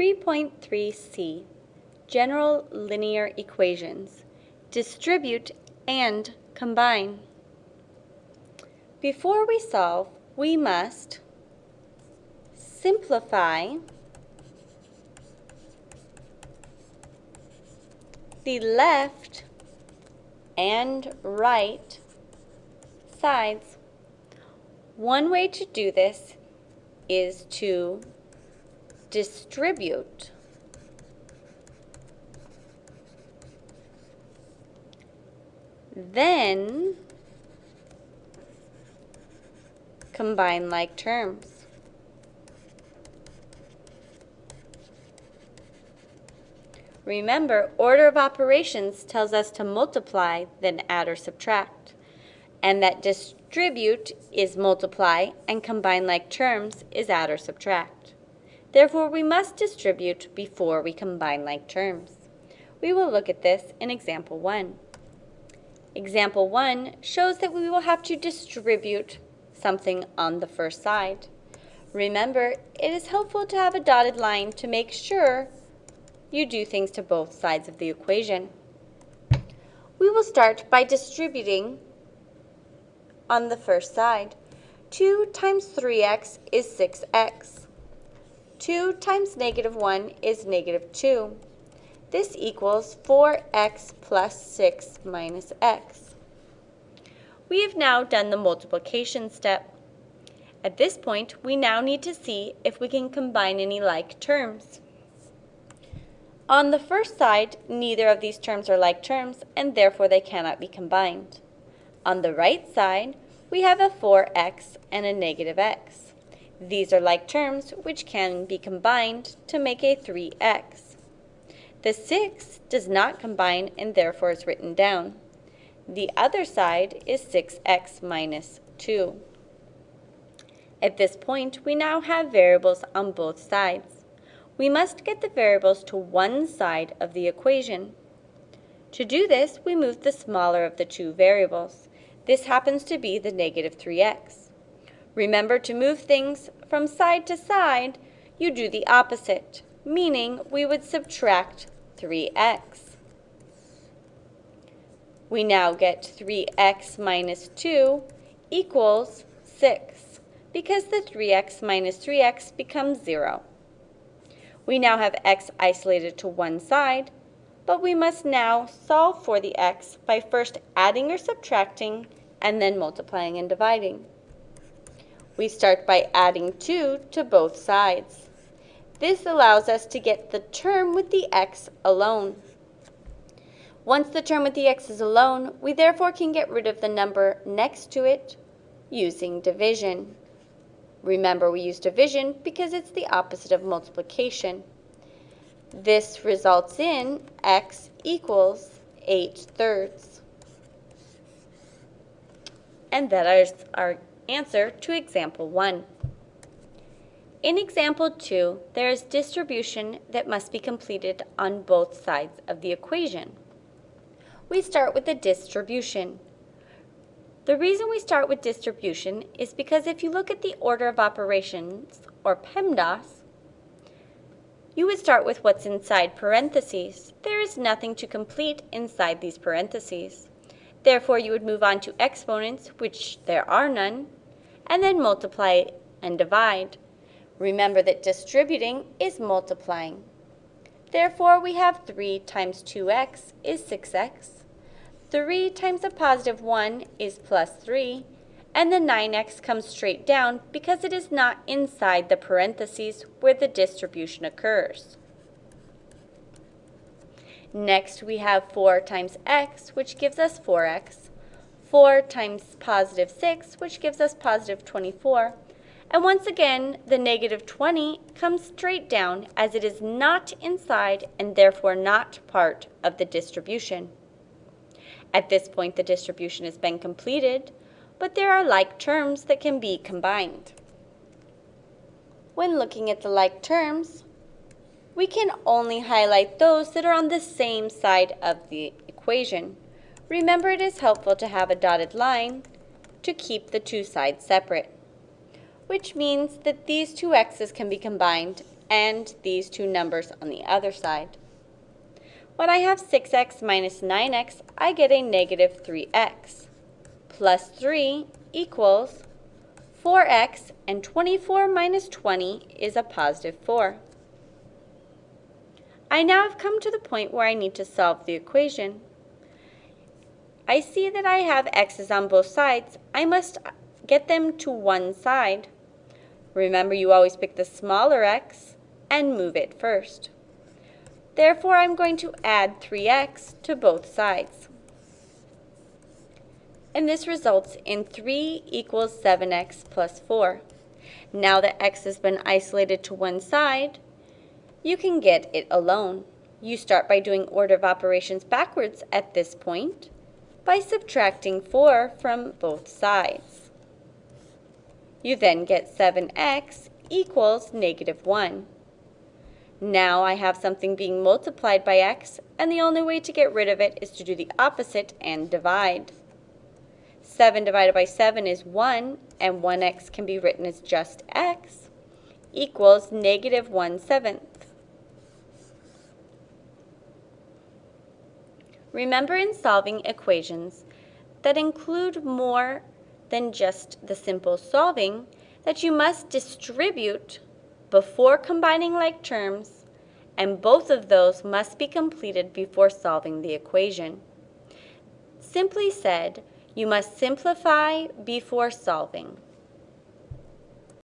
3.3c, General Linear Equations, Distribute and Combine. Before we solve, we must simplify the left and right sides. One way to do this is to distribute then combine like terms. Remember, order of operations tells us to multiply, then add or subtract, and that distribute is multiply and combine like terms is add or subtract. Therefore, we must distribute before we combine like terms. We will look at this in example 1. Example 1 shows that we will have to distribute something on the first side. Remember, it is helpful to have a dotted line to make sure you do things to both sides of the equation. We will start by distributing on the first side. 2 times 3x is 6x. 2 times negative 1 is negative 2. This equals 4x plus 6 minus x. We have now done the multiplication step. At this point, we now need to see if we can combine any like terms. On the first side, neither of these terms are like terms, and therefore they cannot be combined. On the right side, we have a 4x and a negative x. These are like terms which can be combined to make a 3x. The 6 does not combine and therefore is written down. The other side is 6x minus 2. At this point, we now have variables on both sides. We must get the variables to one side of the equation. To do this, we move the smaller of the two variables. This happens to be the negative 3x. Remember to move things from side to side, you do the opposite, meaning we would subtract 3x. We now get 3x minus 2 equals 6, because the 3x minus 3x becomes 0. We now have x isolated to one side, but we must now solve for the x by first adding or subtracting and then multiplying and dividing. We start by adding 2 to both sides. This allows us to get the term with the x alone. Once the term with the x is alone, we therefore can get rid of the number next to it using division. Remember, we use division because it's the opposite of multiplication. This results in x equals 8 thirds. And that is our answer to example 1. In example 2, there is distribution that must be completed on both sides of the equation. We start with the distribution. The reason we start with distribution is because if you look at the order of operations, or PEMDAS, you would start with what's inside parentheses. There is nothing to complete inside these parentheses. Therefore, you would move on to exponents, which there are none, and then multiply and divide. Remember that distributing is multiplying. Therefore, we have 3 times 2x is 6x. 3 times a positive 1 is plus 3. And the 9x comes straight down because it is not inside the parentheses where the distribution occurs. Next, we have 4 times x, which gives us 4x. 4 times positive 6, which gives us positive 24. And once again, the negative 20 comes straight down as it is not inside and therefore not part of the distribution. At this point, the distribution has been completed, but there are like terms that can be combined. When looking at the like terms, we can only highlight those that are on the same side of the equation. Remember it is helpful to have a dotted line to keep the two sides separate, which means that these two x's can be combined and these two numbers on the other side. When I have 6x minus 9x, I get a negative 3x. Plus 3 equals 4x, and 24 minus 20 is a positive 4. I now have come to the point where I need to solve the equation. I see that I have x's on both sides. I must get them to one side. Remember, you always pick the smaller x and move it first. Therefore, I'm going to add 3x to both sides. And this results in 3 equals 7x plus 4. Now that x has been isolated to one side, you can get it alone. You start by doing order of operations backwards at this point by subtracting 4 from both sides. You then get 7x equals negative 1. Now I have something being multiplied by x, and the only way to get rid of it is to do the opposite and divide. 7 divided by 7 is 1, and 1x can be written as just x, equals negative 1 seventh. Remember in solving equations that include more than just the simple solving that you must distribute before combining like terms, and both of those must be completed before solving the equation. Simply said, you must simplify before solving.